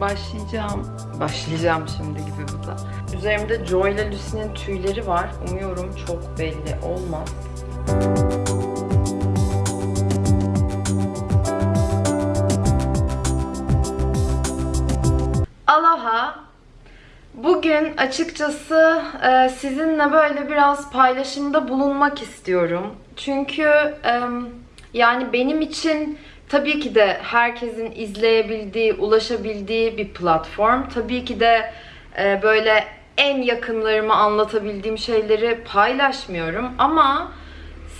başlayacağım. Başlayacağım şimdi gibi bu da. Üzerimde Joy ile Lucy'nin tüyleri var. Umuyorum çok belli olmaz. Aloha. Bugün açıkçası e, sizinle böyle biraz paylaşımda bulunmak istiyorum. Çünkü yani benim için tabii ki de herkesin izleyebildiği, ulaşabildiği bir platform. Tabii ki de e, böyle en yakınlarımı anlatabildiğim şeyleri paylaşmıyorum ama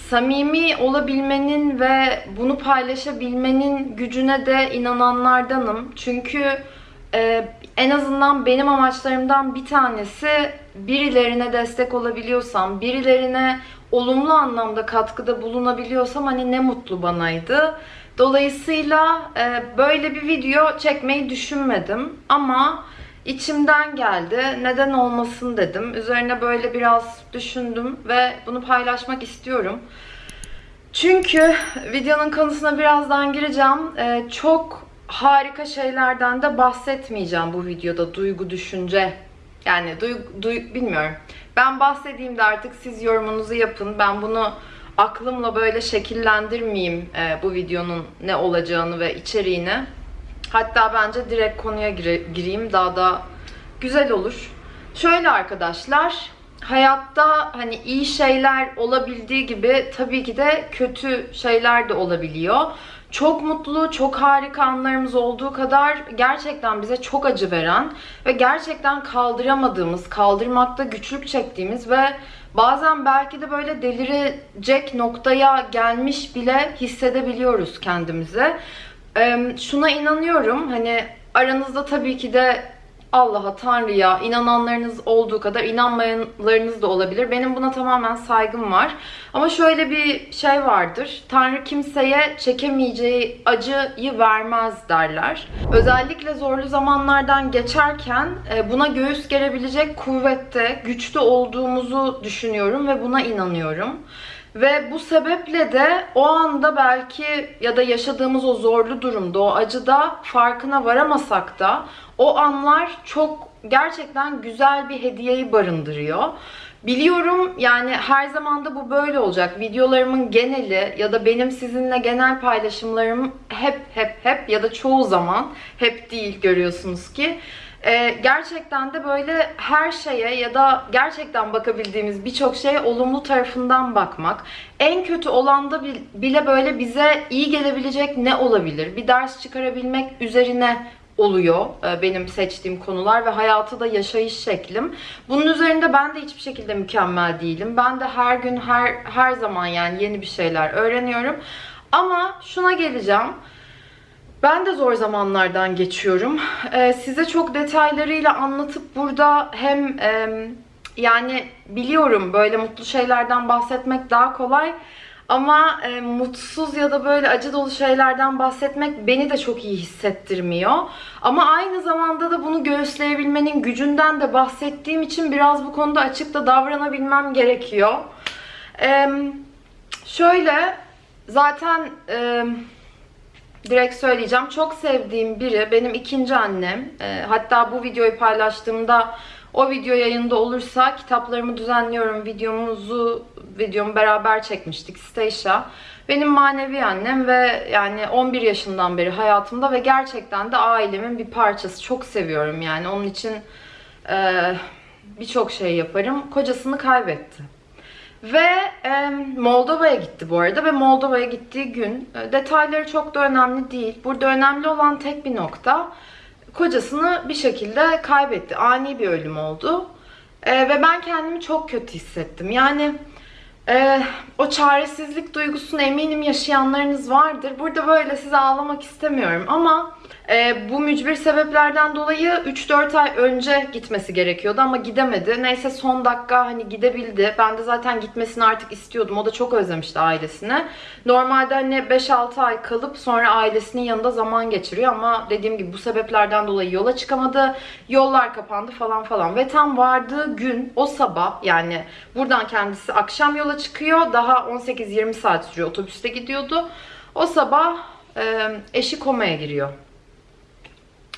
samimi olabilmenin ve bunu paylaşabilmenin gücüne de inananlardanım. Çünkü e, en azından benim amaçlarımdan bir tanesi birilerine destek olabiliyorsam, birilerine olumlu anlamda katkıda bulunabiliyorsam hani ne mutlu banaydı. Dolayısıyla e, böyle bir video çekmeyi düşünmedim ama içimden geldi. Neden olmasın dedim. Üzerine böyle biraz düşündüm ve bunu paylaşmak istiyorum. Çünkü videonun konusuna birazdan gireceğim. Ee, çok harika şeylerden de bahsetmeyeceğim bu videoda. Duygu, düşünce. Yani duygu, duy- bilmiyorum. Ben bahsedeyim de artık siz yorumunuzu yapın. Ben bunu aklımla böyle şekillendirmeyeyim e, bu videonun ne olacağını ve içeriğini. Hatta bence direkt konuya gire- gireyim daha da güzel olur. Şöyle arkadaşlar, hayatta hani iyi şeyler olabildiği gibi tabii ki de kötü şeyler de olabiliyor. Çok mutlu, çok harika anlarımız olduğu kadar gerçekten bize çok acı veren ve gerçekten kaldıramadığımız, kaldırmakta güçlük çektiğimiz ve bazen belki de böyle delirecek noktaya gelmiş bile hissedebiliyoruz kendimizi. Ee, şuna inanıyorum hani aranızda tabii ki de Allah'a, Tanrı'ya inananlarınız olduğu kadar inanmayanlarınız da olabilir. Benim buna tamamen saygım var. Ama şöyle bir şey vardır. Tanrı kimseye çekemeyeceği acıyı vermez derler. Özellikle zorlu zamanlardan geçerken e, buna göğüs gerebilecek kuvvette, güçlü olduğumuzu düşünüyorum ve buna inanıyorum. Ve bu sebeple de o anda belki ya da yaşadığımız o zorlu durumda, o acıda farkına varamasak da o anlar çok gerçekten güzel bir hediyeyi barındırıyor. Biliyorum yani her zaman da bu böyle olacak. Videolarımın geneli ya da benim sizinle genel paylaşımlarım hep hep hep ya da çoğu zaman hep değil görüyorsunuz ki ee, gerçekten de böyle her şeye ya da gerçekten bakabildiğimiz birçok şeye olumlu tarafından bakmak. En kötü olanda bil- bile böyle bize iyi gelebilecek ne olabilir? Bir ders çıkarabilmek üzerine oluyor e, benim seçtiğim konular ve hayatı da yaşayış şeklim. Bunun üzerinde ben de hiçbir şekilde mükemmel değilim. Ben de her gün her her zaman yani yeni bir şeyler öğreniyorum. Ama şuna geleceğim. Ben de zor zamanlardan geçiyorum. Ee, size çok detaylarıyla anlatıp burada hem e, yani biliyorum böyle mutlu şeylerden bahsetmek daha kolay ama e, mutsuz ya da böyle acı dolu şeylerden bahsetmek beni de çok iyi hissettirmiyor. Ama aynı zamanda da bunu göğüsleyebilmenin gücünden de bahsettiğim için biraz bu konuda açık da davranabilmem gerekiyor. Ee, şöyle zaten e, direkt söyleyeceğim. Çok sevdiğim biri benim ikinci annem. Ee, hatta bu videoyu paylaştığımda o video yayında olursa kitaplarımı düzenliyorum. Videomuzu videomu beraber çekmiştik Stacia. Benim manevi annem ve yani 11 yaşından beri hayatımda ve gerçekten de ailemin bir parçası. Çok seviyorum yani. Onun için e, birçok şey yaparım. Kocasını kaybetti. Ve e, Moldova'ya gitti bu arada ve Moldova'ya gittiği gün e, detayları çok da önemli değil. Burada önemli olan tek bir nokta kocasını bir şekilde kaybetti. Ani bir ölüm oldu. E, ve ben kendimi çok kötü hissettim. Yani e, o çaresizlik duygusunu eminim yaşayanlarınız vardır. Burada böyle size ağlamak istemiyorum ama e, bu mücbir sebeplerden dolayı 3-4 ay önce gitmesi gerekiyordu ama gidemedi. Neyse son dakika hani gidebildi. Ben de zaten gitmesini artık istiyordum. O da çok özlemişti ailesini. Normalde hani 5-6 ay kalıp sonra ailesinin yanında zaman geçiriyor ama dediğim gibi bu sebeplerden dolayı yola çıkamadı. Yollar kapandı falan falan. Ve tam vardığı gün o sabah yani buradan kendisi akşam yola çıkıyor. Daha 18-20 saat sürüyor. Otobüste gidiyordu. O sabah e, eşi komaya giriyor.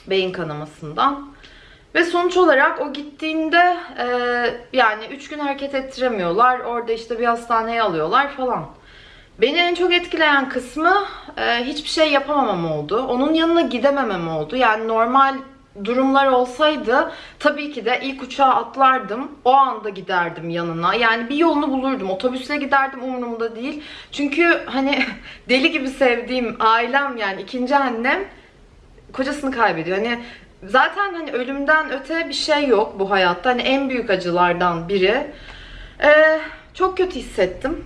Beyin kanamasından. Ve sonuç olarak o gittiğinde e, yani 3 gün hareket ettiremiyorlar. Orada işte bir hastaneye alıyorlar falan. Beni en çok etkileyen kısmı e, hiçbir şey yapamamam oldu. Onun yanına gidememem oldu. Yani normal durumlar olsaydı tabii ki de ilk uçağa atlardım. O anda giderdim yanına. Yani bir yolunu bulurdum. Otobüsle giderdim umurumda değil. Çünkü hani deli gibi sevdiğim ailem yani ikinci annem kocasını kaybediyor. Hani zaten hani ölümden öte bir şey yok bu hayatta. Hani en büyük acılardan biri. Ee, çok kötü hissettim.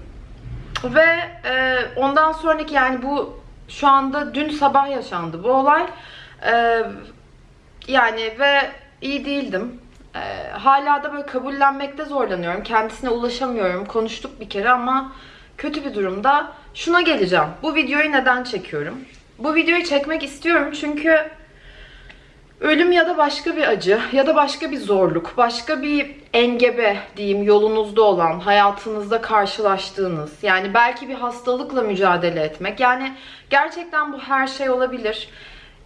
Ve e, ondan sonraki yani bu şu anda dün sabah yaşandı bu olay. Ee, yani ve iyi değildim. Ee, hala da böyle kabullenmekte zorlanıyorum. Kendisine ulaşamıyorum. Konuştuk bir kere ama kötü bir durumda. Şuna geleceğim. Bu videoyu neden çekiyorum? Bu videoyu çekmek istiyorum çünkü ölüm ya da başka bir acı ya da başka bir zorluk, başka bir engebe diyeyim yolunuzda olan, hayatınızda karşılaştığınız, yani belki bir hastalıkla mücadele etmek. Yani gerçekten bu her şey olabilir.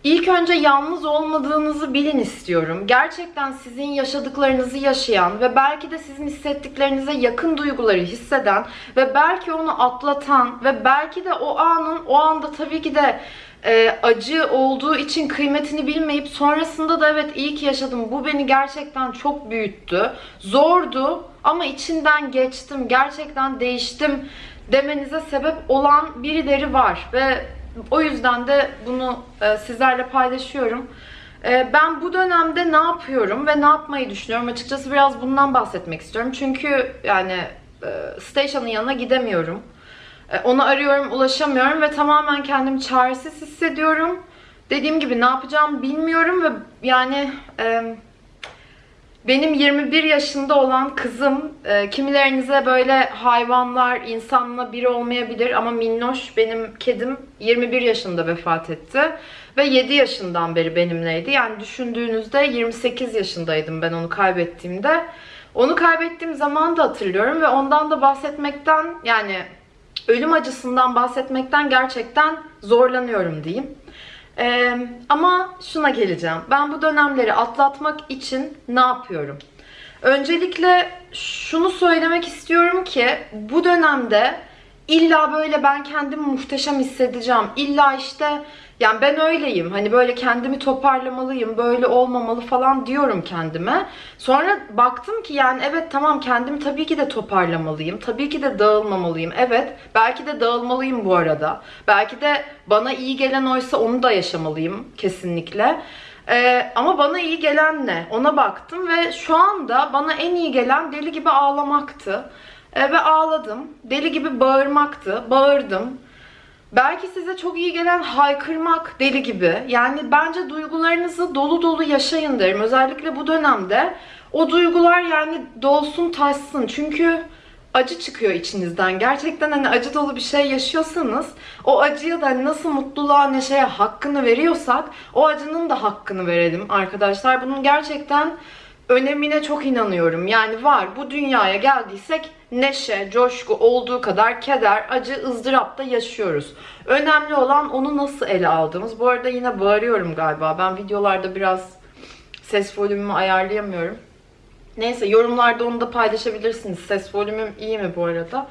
İlk önce yalnız olmadığınızı bilin istiyorum. Gerçekten sizin yaşadıklarınızı yaşayan ve belki de sizin hissettiklerinize yakın duyguları hisseden ve belki onu atlatan ve belki de o anın o anda tabii ki de e, acı olduğu için kıymetini bilmeyip sonrasında da evet iyi ki yaşadım. Bu beni gerçekten çok büyüttü. Zordu ama içinden geçtim. Gerçekten değiştim demenize sebep olan birileri var ve o yüzden de bunu e, sizlerle paylaşıyorum. E, ben bu dönemde ne yapıyorum ve ne yapmayı düşünüyorum? Açıkçası biraz bundan bahsetmek istiyorum. Çünkü yani e, station'ın yanına gidemiyorum. Onu arıyorum, ulaşamıyorum ve tamamen kendimi çaresiz hissediyorum. Dediğim gibi ne yapacağımı bilmiyorum ve yani benim 21 yaşında olan kızım e, kimilerinize böyle hayvanlar, insanla biri olmayabilir ama minnoş benim kedim 21 yaşında vefat etti. Ve 7 yaşından beri benimleydi. Yani düşündüğünüzde 28 yaşındaydım ben onu kaybettiğimde. Onu kaybettiğim zaman da hatırlıyorum ve ondan da bahsetmekten yani ölüm acısından bahsetmekten gerçekten zorlanıyorum diyeyim. Ee, ama şuna geleceğim. Ben bu dönemleri atlatmak için ne yapıyorum? Öncelikle şunu söylemek istiyorum ki bu dönemde illa böyle ben kendimi muhteşem hissedeceğim. İlla işte yani ben öyleyim. Hani böyle kendimi toparlamalıyım, böyle olmamalı falan diyorum kendime. Sonra baktım ki yani evet tamam kendimi tabii ki de toparlamalıyım. Tabii ki de dağılmamalıyım. Evet belki de dağılmalıyım bu arada. Belki de bana iyi gelen oysa onu da yaşamalıyım kesinlikle. Ee, ama bana iyi gelen ne? Ona baktım ve şu anda bana en iyi gelen deli gibi ağlamaktı. Ee, ve ağladım. Deli gibi bağırmaktı. Bağırdım. Belki size çok iyi gelen haykırmak deli gibi. Yani bence duygularınızı dolu dolu yaşayın derim. Özellikle bu dönemde o duygular yani dolsun taşsın. Çünkü acı çıkıyor içinizden. Gerçekten hani acı dolu bir şey yaşıyorsanız o acıya da nasıl mutluluğa, neşeye hakkını veriyorsak o acının da hakkını verelim arkadaşlar. Bunun gerçekten önemine çok inanıyorum. Yani var bu dünyaya geldiysek neşe, coşku olduğu kadar keder, acı, ızdırap da yaşıyoruz. Önemli olan onu nasıl ele aldığımız. Bu arada yine bağırıyorum galiba. Ben videolarda biraz ses volümümü ayarlayamıyorum. Neyse yorumlarda onu da paylaşabilirsiniz. Ses volümüm iyi mi bu arada?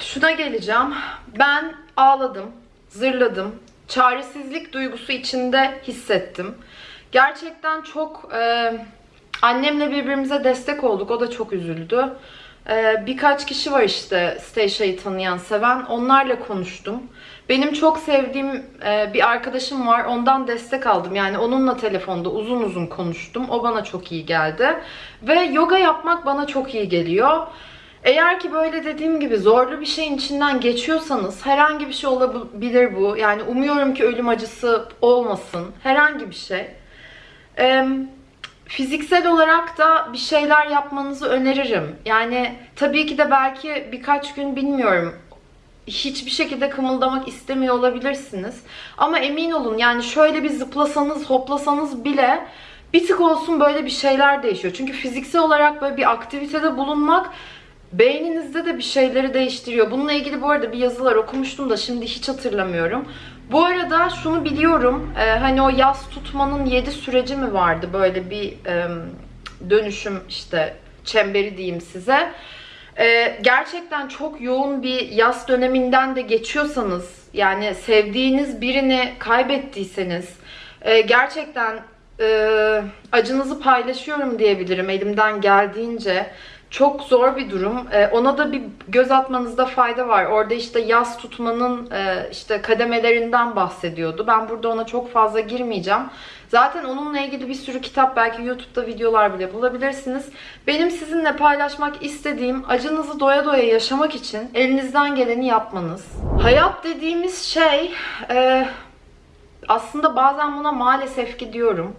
Şuna geleceğim. Ben ağladım, zırladım. Çaresizlik duygusu içinde hissettim. Gerçekten çok e, annemle birbirimize destek olduk. O da çok üzüldü. E, birkaç kişi var işte Stasha'yı tanıyan, seven. Onlarla konuştum. Benim çok sevdiğim e, bir arkadaşım var. Ondan destek aldım. Yani onunla telefonda uzun uzun konuştum. O bana çok iyi geldi. Ve yoga yapmak bana çok iyi geliyor. Eğer ki böyle dediğim gibi zorlu bir şeyin içinden geçiyorsanız herhangi bir şey olabilir bu. Yani umuyorum ki ölüm acısı olmasın. Herhangi bir şey. Ee, fiziksel olarak da bir şeyler yapmanızı öneririm. Yani tabii ki de belki birkaç gün bilmiyorum hiçbir şekilde kımıldamak istemiyor olabilirsiniz. Ama emin olun yani şöyle bir zıplasanız, hoplasanız bile bir tık olsun böyle bir şeyler değişiyor. Çünkü fiziksel olarak böyle bir aktivitede bulunmak beyninizde de bir şeyleri değiştiriyor. Bununla ilgili bu arada bir yazılar okumuştum da şimdi hiç hatırlamıyorum. Bu arada şunu biliyorum. e, hani o yaz tutmanın 7 süreci mi vardı? Böyle bir e, dönüşüm işte çemberi diyeyim size. E, gerçekten çok yoğun bir yaz döneminden de geçiyorsanız yani sevdiğiniz birini kaybettiyseniz e, gerçekten e, acınızı paylaşıyorum diyebilirim elimden geldiğince. Çok zor bir durum. E, ona da bir göz atmanızda fayda var. Orada işte yaz tutmanın e, işte kademelerinden bahsediyordu. Ben burada ona çok fazla girmeyeceğim. Zaten onunla ilgili bir sürü kitap belki YouTube'da videolar bile bulabilirsiniz. Benim sizinle paylaşmak istediğim acınızı doya doya yaşamak için elinizden geleni yapmanız. Hayat dediğimiz şey e, aslında bazen buna maalesef ki diyorum.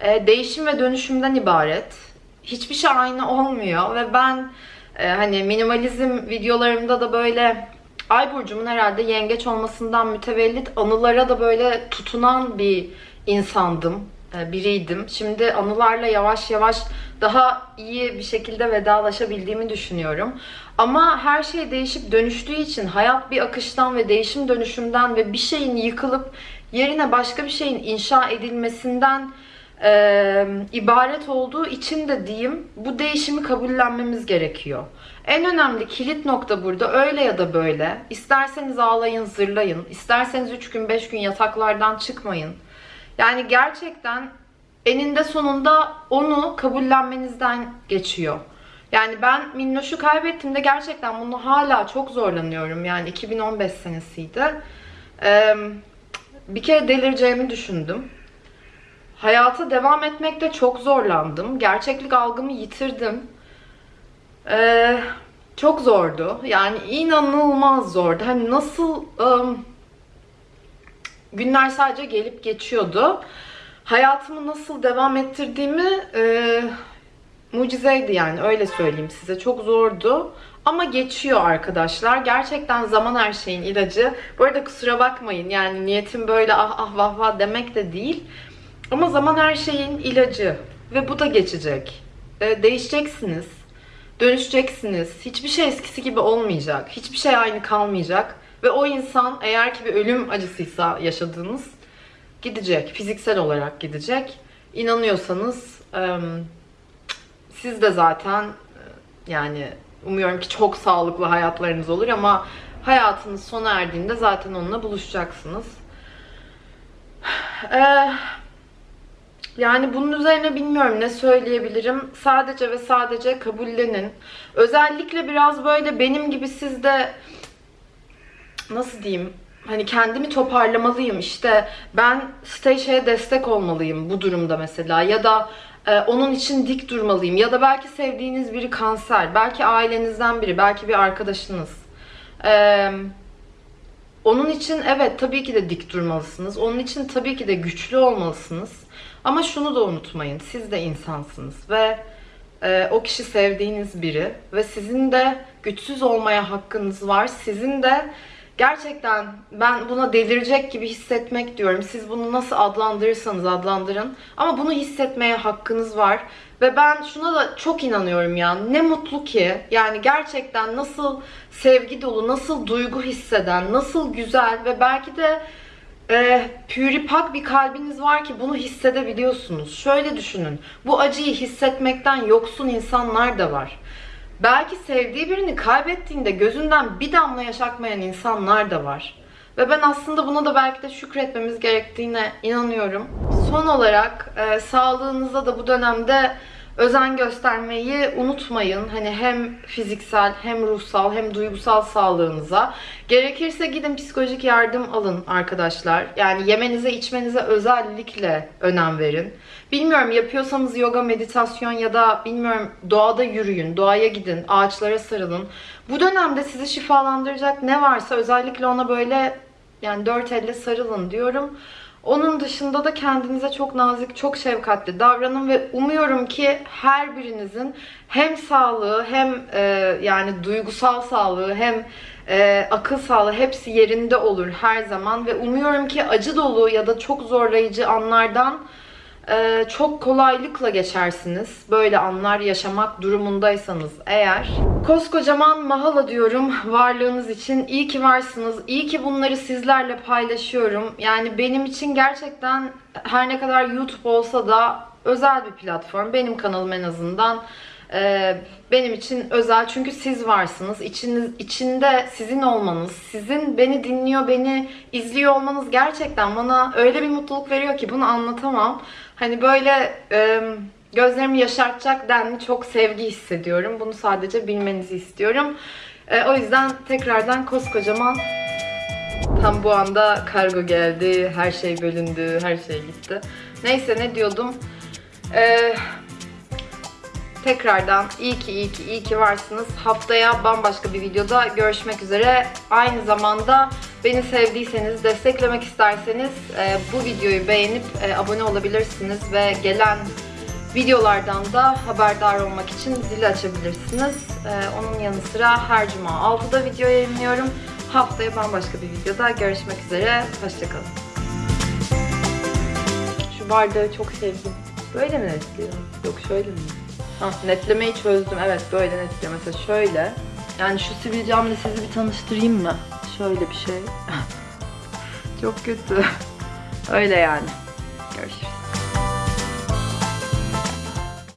E, değişim ve dönüşümden ibaret. Hiçbir şey aynı olmuyor ve ben e, hani minimalizm videolarımda da böyle Ay burcumun herhalde yengeç olmasından mütevellit anılara da böyle tutunan bir insandım, e, biriydim. Şimdi anılarla yavaş yavaş daha iyi bir şekilde vedalaşabildiğimi düşünüyorum. Ama her şey değişip dönüştüğü için hayat bir akıştan ve değişim dönüşümden ve bir şeyin yıkılıp yerine başka bir şeyin inşa edilmesinden e, ibaret olduğu için de diyeyim bu değişimi kabullenmemiz gerekiyor. En önemli kilit nokta burada öyle ya da böyle. İsterseniz ağlayın, zırlayın. isterseniz 3 gün 5 gün yataklardan çıkmayın. Yani gerçekten eninde sonunda onu kabullenmenizden geçiyor. Yani ben Minnoş'u kaybettiğimde gerçekten bunu hala çok zorlanıyorum. Yani 2015 senesiydi. Ee, bir kere delireceğimi düşündüm. Hayata devam etmekte çok zorlandım. Gerçeklik algımı yitirdim. Ee, çok zordu. Yani inanılmaz zordu. Hani nasıl ım, günler sadece gelip geçiyordu. Hayatımı nasıl devam ettirdiğimi e, mucizeydi yani öyle söyleyeyim size. Çok zordu. Ama geçiyor arkadaşlar. Gerçekten zaman her şeyin ilacı. Bu arada kusura bakmayın. Yani niyetim böyle ah ah vah vah demek de değil. Ama zaman her şeyin ilacı. Ve bu da geçecek. E, değişeceksiniz. Dönüşeceksiniz. Hiçbir şey eskisi gibi olmayacak. Hiçbir şey aynı kalmayacak. Ve o insan eğer ki bir ölüm acısıysa yaşadığınız gidecek. Fiziksel olarak gidecek. İnanıyorsanız e, siz de zaten yani umuyorum ki çok sağlıklı hayatlarınız olur ama hayatınız sona erdiğinde zaten onunla buluşacaksınız. Eee yani bunun üzerine bilmiyorum ne söyleyebilirim. Sadece ve sadece kabullenin. Özellikle biraz böyle benim gibi siz de nasıl diyeyim hani kendimi toparlamalıyım işte ben Stacia'ya destek olmalıyım bu durumda mesela ya da e, onun için dik durmalıyım ya da belki sevdiğiniz biri kanser belki ailenizden biri belki bir arkadaşınız e, onun için evet tabii ki de dik durmalısınız onun için tabii ki de güçlü olmalısınız ama şunu da unutmayın. Siz de insansınız ve e, o kişi sevdiğiniz biri ve sizin de güçsüz olmaya hakkınız var. Sizin de gerçekten ben buna delirecek gibi hissetmek diyorum. Siz bunu nasıl adlandırırsanız adlandırın. Ama bunu hissetmeye hakkınız var. Ve ben şuna da çok inanıyorum ya. Ne mutlu ki. Yani gerçekten nasıl sevgi dolu, nasıl duygu hisseden, nasıl güzel ve belki de e, püripak bir kalbiniz var ki bunu hissedebiliyorsunuz. Şöyle düşünün. Bu acıyı hissetmekten yoksun insanlar da var. Belki sevdiği birini kaybettiğinde gözünden bir damla yaşatmayan insanlar da var. Ve ben aslında buna da belki de şükretmemiz gerektiğine inanıyorum. Son olarak e, sağlığınıza da bu dönemde özen göstermeyi unutmayın. Hani hem fiziksel hem ruhsal hem duygusal sağlığınıza. Gerekirse gidin psikolojik yardım alın arkadaşlar. Yani yemenize içmenize özellikle önem verin. Bilmiyorum yapıyorsanız yoga, meditasyon ya da bilmiyorum doğada yürüyün, doğaya gidin, ağaçlara sarılın. Bu dönemde sizi şifalandıracak ne varsa özellikle ona böyle yani dört elle sarılın diyorum. Onun dışında da kendinize çok nazik, çok şefkatli davranın ve umuyorum ki her birinizin hem sağlığı hem e, yani duygusal sağlığı hem e, akıl sağlığı hepsi yerinde olur her zaman ve umuyorum ki acı dolu ya da çok zorlayıcı anlardan e, çok kolaylıkla geçersiniz. Böyle anlar yaşamak durumundaysanız eğer. Koskocaman mahala diyorum varlığınız için. İyi ki varsınız. İyi ki bunları sizlerle paylaşıyorum. Yani benim için gerçekten her ne kadar YouTube olsa da özel bir platform. Benim kanalım en azından. Ee, benim için özel çünkü siz varsınız. İçiniz, içinde sizin olmanız, sizin beni dinliyor, beni izliyor olmanız gerçekten bana öyle bir mutluluk veriyor ki bunu anlatamam. Hani böyle e, gözlerimi yaşartacak denli çok sevgi hissediyorum. Bunu sadece bilmenizi istiyorum. E, o yüzden tekrardan koskocaman Tam bu anda kargo geldi, her şey bölündü, her şey gitti. Neyse ne diyordum? Ee, tekrardan iyi ki iyi ki iyi ki varsınız. Haftaya bambaşka bir videoda görüşmek üzere. Aynı zamanda beni sevdiyseniz, desteklemek isterseniz e, bu videoyu beğenip e, abone olabilirsiniz ve gelen videolardan da haberdar olmak için zili açabilirsiniz. E, onun yanı sıra her cuma 6'da video yayınlıyorum. Haftaya bambaşka bir videoda görüşmek üzere. Hoşçakalın. Şu bardağı çok sevdim. Böyle mi netliyor? Yok şöyle mi? Ha, netlemeyi çözdüm. Evet böyle netliyor. Mesela şöyle. Yani şu sivilcemle sizi bir tanıştırayım mı? Şöyle bir şey. çok kötü. Öyle yani.